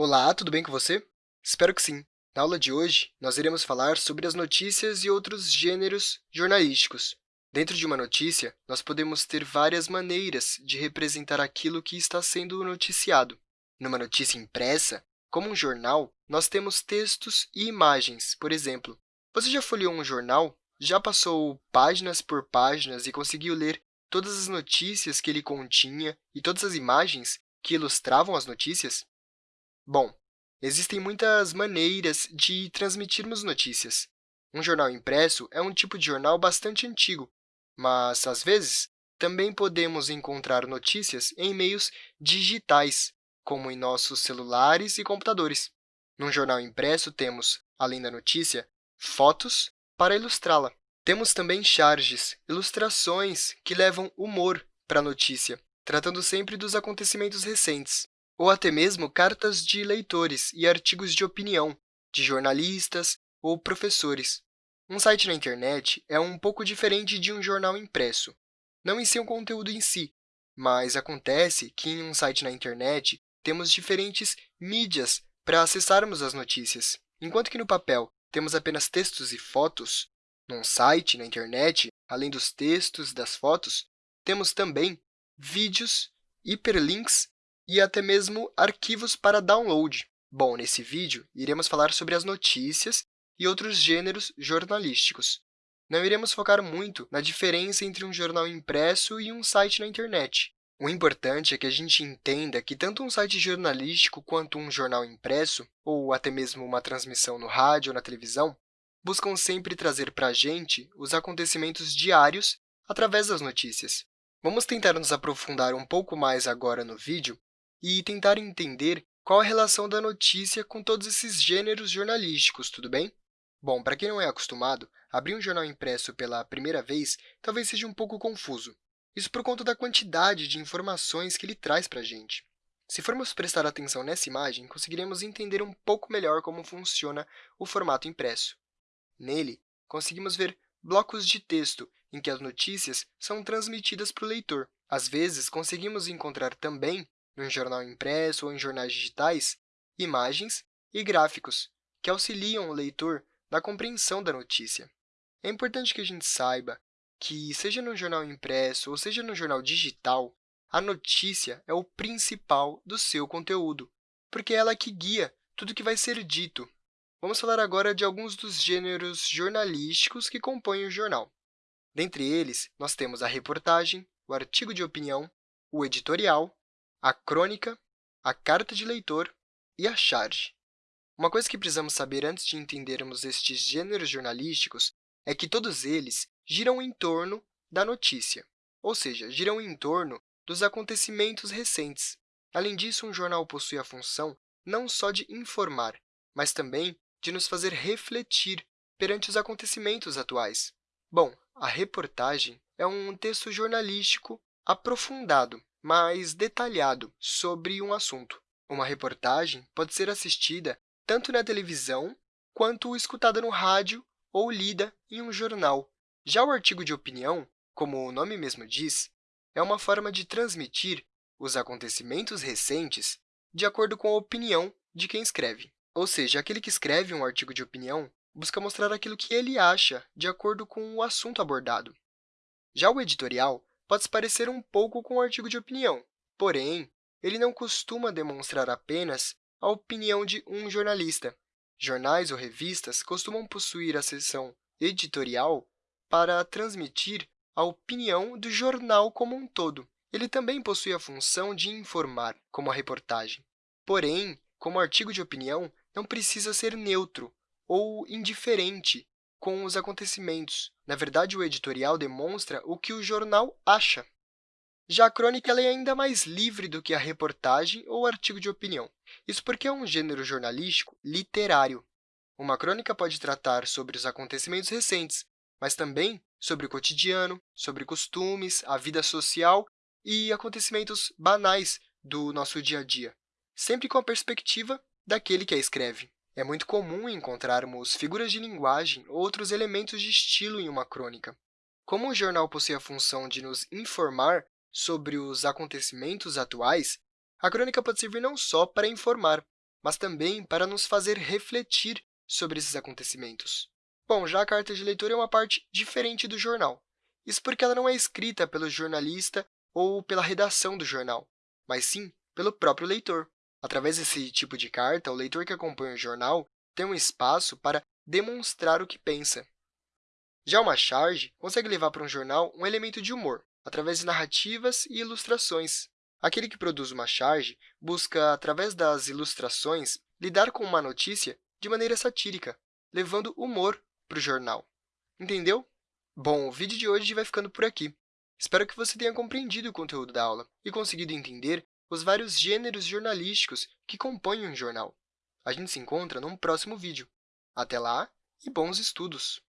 Olá, tudo bem com você? Espero que sim. Na aula de hoje, nós iremos falar sobre as notícias e outros gêneros jornalísticos. Dentro de uma notícia, nós podemos ter várias maneiras de representar aquilo que está sendo noticiado. Numa notícia impressa, como um jornal, nós temos textos e imagens, por exemplo. Você já folheou um jornal? Já passou páginas por páginas e conseguiu ler todas as notícias que ele continha e todas as imagens que ilustravam as notícias? Bom, existem muitas maneiras de transmitirmos notícias. Um jornal impresso é um tipo de jornal bastante antigo, mas, às vezes, também podemos encontrar notícias em meios digitais, como em nossos celulares e computadores. Num jornal impresso, temos, além da notícia, fotos para ilustrá-la. Temos também charges, ilustrações que levam humor para a notícia, tratando sempre dos acontecimentos recentes ou até mesmo cartas de leitores e artigos de opinião de jornalistas ou professores. Um site na internet é um pouco diferente de um jornal impresso, não em seu conteúdo em si, mas acontece que em um site na internet temos diferentes mídias para acessarmos as notícias. Enquanto que no papel temos apenas textos e fotos, num site na internet, além dos textos e das fotos, temos também vídeos, hiperlinks e até mesmo arquivos para download. Bom, nesse vídeo, iremos falar sobre as notícias e outros gêneros jornalísticos. Não iremos focar muito na diferença entre um jornal impresso e um site na internet. O importante é que a gente entenda que tanto um site jornalístico quanto um jornal impresso, ou até mesmo uma transmissão no rádio ou na televisão, buscam sempre trazer para a gente os acontecimentos diários através das notícias. Vamos tentar nos aprofundar um pouco mais agora no vídeo e tentar entender qual a relação da notícia com todos esses gêneros jornalísticos, tudo bem? Bom, para quem não é acostumado, abrir um jornal impresso pela primeira vez talvez seja um pouco confuso. Isso por conta da quantidade de informações que ele traz para a gente. Se formos prestar atenção nessa imagem, conseguiremos entender um pouco melhor como funciona o formato impresso. Nele, conseguimos ver blocos de texto em que as notícias são transmitidas para o leitor. Às vezes, conseguimos encontrar também num jornal impresso ou em jornais digitais, imagens e gráficos, que auxiliam o leitor na compreensão da notícia. É importante que a gente saiba que, seja no jornal impresso ou seja no jornal digital, a notícia é o principal do seu conteúdo, porque é ela que guia tudo que vai ser dito. Vamos falar agora de alguns dos gêneros jornalísticos que compõem o jornal. Dentre eles, nós temos a reportagem, o artigo de opinião, o editorial, a crônica, a carta de leitor e a charge. Uma coisa que precisamos saber antes de entendermos estes gêneros jornalísticos é que todos eles giram em torno da notícia, ou seja, giram em torno dos acontecimentos recentes. Além disso, um jornal possui a função não só de informar, mas também de nos fazer refletir perante os acontecimentos atuais. Bom, a reportagem é um texto jornalístico aprofundado mais detalhado sobre um assunto. Uma reportagem pode ser assistida tanto na televisão quanto escutada no rádio ou lida em um jornal. Já o artigo de opinião, como o nome mesmo diz, é uma forma de transmitir os acontecimentos recentes de acordo com a opinião de quem escreve. Ou seja, aquele que escreve um artigo de opinião busca mostrar aquilo que ele acha de acordo com o assunto abordado. Já o editorial pode se parecer um pouco com o artigo de opinião, porém, ele não costuma demonstrar apenas a opinião de um jornalista. Jornais ou revistas costumam possuir a seção editorial para transmitir a opinião do jornal como um todo. Ele também possui a função de informar, como a reportagem. Porém, como artigo de opinião, não precisa ser neutro ou indiferente com os acontecimentos. Na verdade, o editorial demonstra o que o jornal acha. Já a crônica é ainda mais livre do que a reportagem ou artigo de opinião. Isso porque é um gênero jornalístico literário. Uma crônica pode tratar sobre os acontecimentos recentes, mas também sobre o cotidiano, sobre costumes, a vida social e acontecimentos banais do nosso dia a dia, sempre com a perspectiva daquele que a escreve. É muito comum encontrarmos figuras de linguagem ou outros elementos de estilo em uma crônica. Como o jornal possui a função de nos informar sobre os acontecimentos atuais, a crônica pode servir não só para informar, mas também para nos fazer refletir sobre esses acontecimentos. Bom, já a carta de leitor é uma parte diferente do jornal. Isso porque ela não é escrita pelo jornalista ou pela redação do jornal, mas sim pelo próprio leitor. Através desse tipo de carta, o leitor que acompanha o jornal tem um espaço para demonstrar o que pensa. Já uma charge consegue levar para um jornal um elemento de humor, através de narrativas e ilustrações. Aquele que produz uma charge busca, através das ilustrações, lidar com uma notícia de maneira satírica, levando humor para o jornal. Entendeu? Bom, o vídeo de hoje vai ficando por aqui. Espero que você tenha compreendido o conteúdo da aula e conseguido entender os vários gêneros jornalísticos que compõem um jornal. A gente se encontra num próximo vídeo. Até lá e bons estudos!